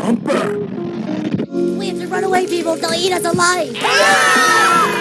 Thumper! We have to run away, people. They'll eat us alive. Ah!